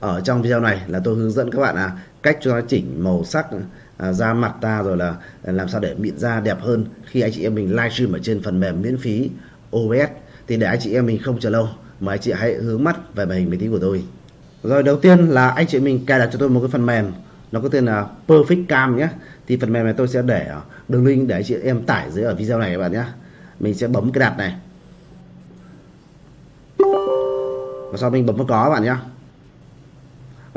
ở trong video này là tôi hướng dẫn các bạn là cách cho chỉnh màu sắc à, da mặt ta rồi là làm sao để mịn da đẹp hơn. Khi anh chị em mình livestream ở trên phần mềm miễn phí OBS thì để anh chị em mình không chờ lâu mời anh chị hãy hướng mắt về màn hình máy tính của tôi. Rồi đầu tiên là anh chị mình cài đặt cho tôi một cái phần mềm nó có tên là Perfect Cam nhé. Thì phần mềm này tôi sẽ để đường link để anh chị em tải dưới ở video này các bạn nhé. Mình sẽ bấm cái đặt này. Và sau mình bấm vào có các bạn nhé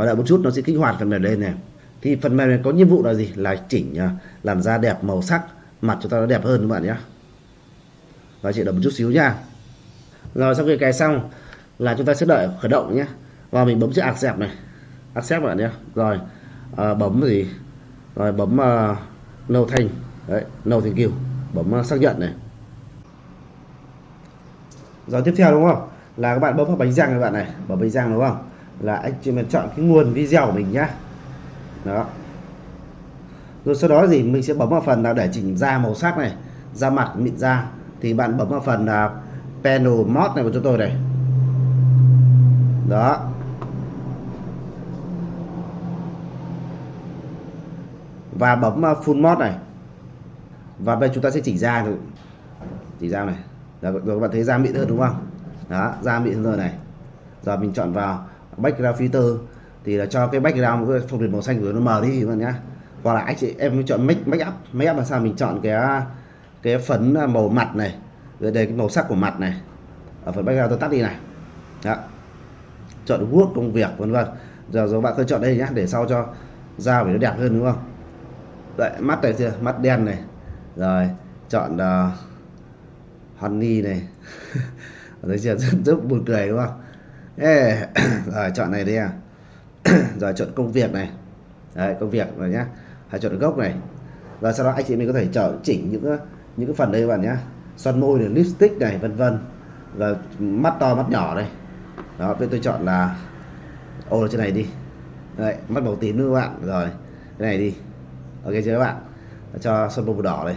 và đợi một chút nó sẽ kích hoạt phần mềm lên này. Thì phần mềm này có nhiệm vụ là gì? Là chỉnh à, làm da đẹp màu sắc mặt chúng ta nó đẹp hơn các bạn nhé và chị đợi một chút xíu nha rồi sau khi cài xong là chúng ta sẽ đợi khởi động nhé và mình bấm chữ accept này. Accept bạn nhé rồi à, bấm gì? Rồi bấm uh, no thanh đấy no thank you. Bấm uh, xác nhận này. Rồi tiếp theo đúng không? Là các bạn bấm vào bánh răng các bạn này. Bấm bánh răng đúng không? Là anh chị mình chọn cái nguồn video của mình nhá. Đó. Rồi sau đó gì mình sẽ bấm vào phần là để chỉnh da màu sắc này da mặt mịn da. Thì bạn bấm vào phần là panel mode này của chúng tôi này. Đó. Và bấm full mode này. Và bây chúng ta sẽ chỉnh da chỉ da này. Rồi, rồi các bạn thấy da mịn hơn đúng không? Đó da mịn hơn rồi này. Giờ mình chọn vào background filter thì là cho cái background cái phong thủy màu xanh của nó mờ đi các bạn nhá. Hoặc là anh chị em chọn make make up make up là sao? Mình chọn cái cái phấn màu mặt này rồi đây cái màu sắc của mặt này. Ở phần background tôi tắt đi này. Đó. Chọn work công việc vân vân. Giờ rồi bạn cứ chọn đây nhá để sau cho da phải nó đẹp hơn đúng không? Đấy mắt này chưa? Mắt đen này. Rồi chọn uh, honey này. Thấy chưa? Rất, rất buồn cười đúng không? Ê, rồi chọn này đi à. Rồi chọn công việc này. Đấy công việc rồi nhá. Hãy chọn gốc này. Và sau đó anh chị mình có thể chọn chỉnh những những cái phần đây các bạn nhá. Son môi này lipstick này vân vân. Và mắt to mắt nhỏ đây. Đó tôi tôi chọn là ô trên này đi. Đấy mắt màu tím nữa các bạn. Rồi cái này đi. Ok chưa các bạn? Cho son môi màu đỏ này.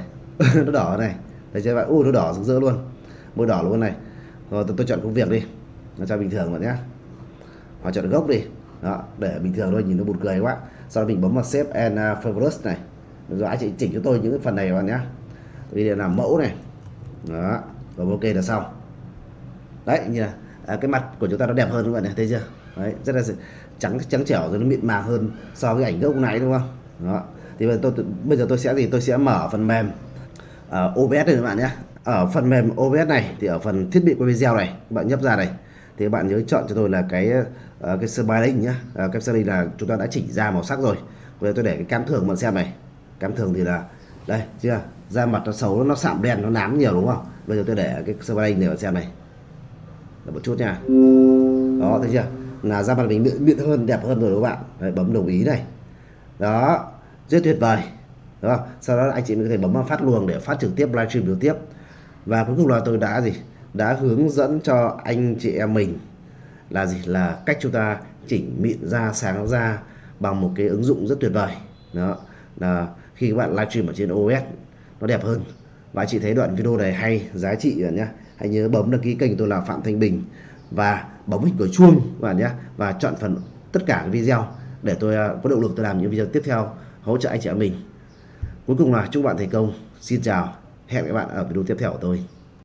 Nó đỏ này. Thấy chưa các bạn? U nó đỏ rực rỡ luôn. Môi đỏ luôn này. Rồi tôi, tôi chọn công việc đi nó cho bình thường bạn nhé. Hoặc chọn gốc đi. Đó để bình thường thôi nhìn nó buồn cười quá. Sau đó mình bấm vào save and uh, favorites này. Rồi anh chị chỉnh cho tôi những cái phần này các bạn nhé. Bây giờ làm mẫu này. Đó rồi ok là xong. Đấy như là à, cái mặt của chúng ta nó đẹp hơn các bạn này thấy chưa? Đấy rất là trắng trắng trẻo rồi nó mịn màng hơn so với ảnh gốc này đúng không? Đó. Thì bây giờ tôi bây giờ tôi sẽ gì? Tôi sẽ mở phần mềm uh, OBS này các bạn nhé. Ở phần mềm OBS này thì ở phần thiết bị quay video này các bạn nhấp ra này thì các bạn nhớ chọn cho tôi là cái uh, cái styling nhá. Uh, cái styling là chúng ta đã chỉnh ra màu sắc rồi. Bây giờ tôi để cái cam thường bạn xem này. Cam thường thì là đây chưa? Da mặt nó xấu nó sạm đen nó nám nhiều đúng không? Bây giờ tôi để cái styling để bạn xem này. Là một chút nha. Đó thấy chưa? Là da mặt mình mịn hơn đẹp hơn rồi các bạn? Đấy, bấm đồng ý này. Đó rất tuyệt vời. Đúng không? Sau đó anh chị mình có thể bấm vào phát luồng để phát trực tiếp livestream trực tiếp. Và cuối cùng là tôi đã gì? Đã hướng dẫn cho anh chị em mình là gì? Là cách chúng ta chỉnh mịn da, sáng da bằng một cái ứng dụng rất tuyệt vời. Đó, là khi các bạn livestream ở trên OS nó đẹp hơn. Và chị thấy đoạn video này hay, giá trị rồi nhá. Hãy nhớ bấm đăng ký kênh tôi là Phạm Thanh Bình và bấm hình của chuông, các bạn nhé và chọn phần tất cả video để tôi à, có động lực tôi làm những video tiếp theo hỗ trợ anh chị em mình. Cuối cùng là chúc bạn thành công. Xin chào. Hẹn các bạn ở video tiếp theo của tôi.